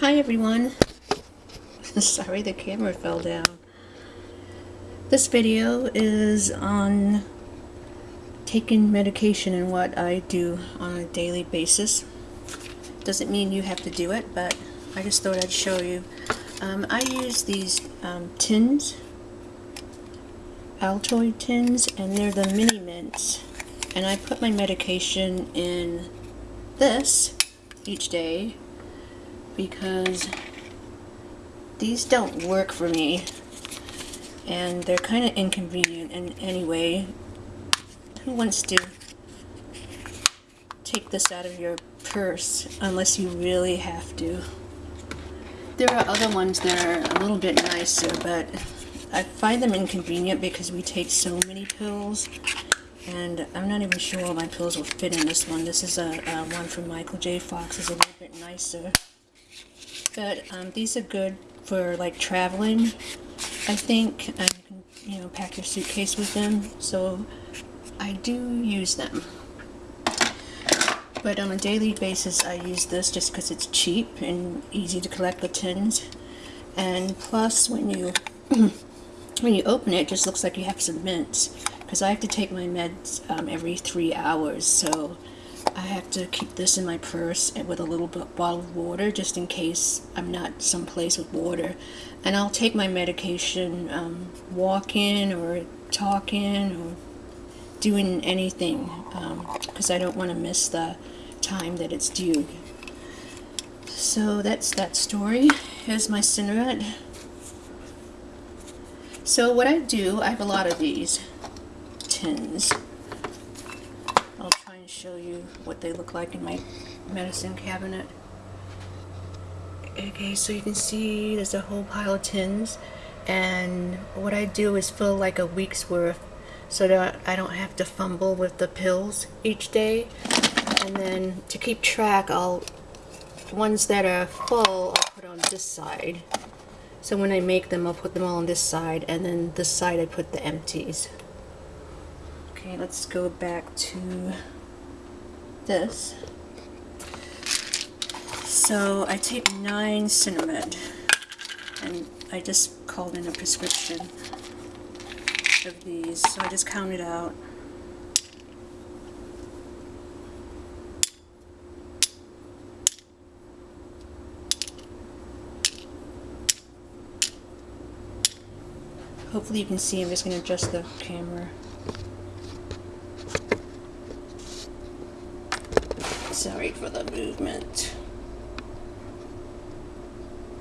Hi everyone. Sorry the camera fell down. This video is on taking medication and what I do on a daily basis. Doesn't mean you have to do it, but I just thought I'd show you. Um, I use these um, tins, Altoid tins, and they're the mini mints. And I put my medication in this each day because these don't work for me and they're kind of inconvenient and anyway who wants to take this out of your purse unless you really have to there are other ones that are a little bit nicer but I find them inconvenient because we take so many pills and I'm not even sure all my pills will fit in this one. This is a, a one from Michael J. Fox. is a little bit nicer. But um, these are good for like traveling, I think. You know, pack your suitcase with them. So I do use them. But on a daily basis, I use this just because it's cheap and easy to collect the tins. And plus, when you when you open it, it just looks like you have some mints because I have to take my meds um, every three hours so I have to keep this in my purse and with a little bottle of water just in case I'm not someplace with water. And I'll take my medication um, walking or talking or doing anything because um, I don't want to miss the time that it's due. So that's that story. Here's my Sinemet so what I do I have a lot of these tins. Show you what they look like in my medicine cabinet. Okay, so you can see there's a whole pile of tins and what I do is fill like a week's worth so that I don't have to fumble with the pills each day. And then to keep track I'll ones that are full I'll put on this side. So when I make them I'll put them all on this side and then this side I put the empties. Okay, let's go back to this. So I take nine Sinemet, and I just called in a prescription of these, so I just counted out. Hopefully you can see, I'm just going to adjust the camera. Sorry for the movement.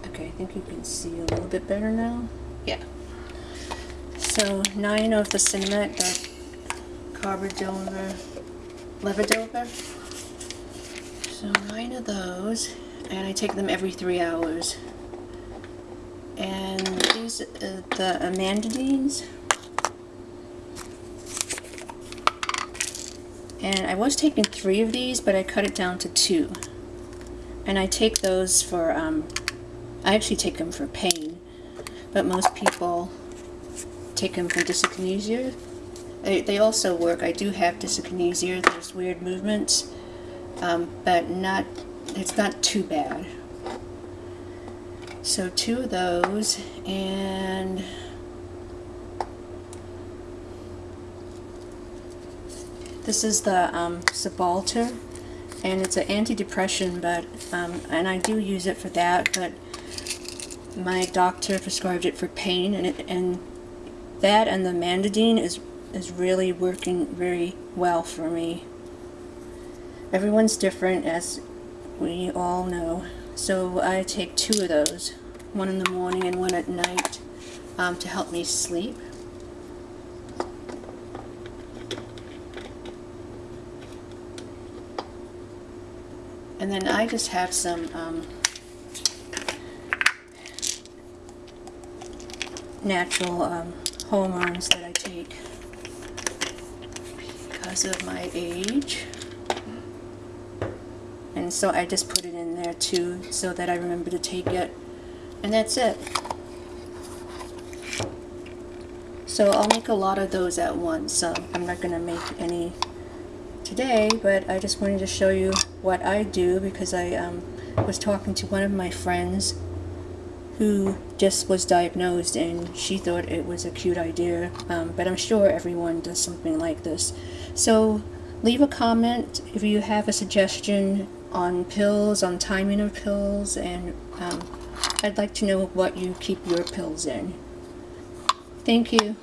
Okay, I think you can see a little bit better now. Yeah. So nine of the Sinemet, the carbidopa, levodopa. So nine of those, and I take them every three hours. And these, uh, the amantadines, And I was taking three of these, but I cut it down to two. And I take those for, um, I actually take them for pain, but most people take them for dyskinesia. They, they also work. I do have dyskinesia. There's weird movements, um, but not, it's not too bad. So two of those, and This is the um, and it's an antidepressant, but um, and I do use it for that, but my doctor prescribed it for pain, and it, and that and the Amantadine is is really working very well for me. Everyone's different, as we all know. So I take two of those, one in the morning and one at night, um, to help me sleep. And then I just have some um, natural um, hormones that I take because of my age. And so I just put it in there too so that I remember to take it. And that's it. So I'll make a lot of those at once. So I'm not going to make any today, but I just wanted to show you what I do because I um, was talking to one of my friends who just was diagnosed and she thought it was a cute idea um, but I'm sure everyone does something like this. So leave a comment if you have a suggestion on pills on timing of pills and um, I'd like to know what you keep your pills in. Thank you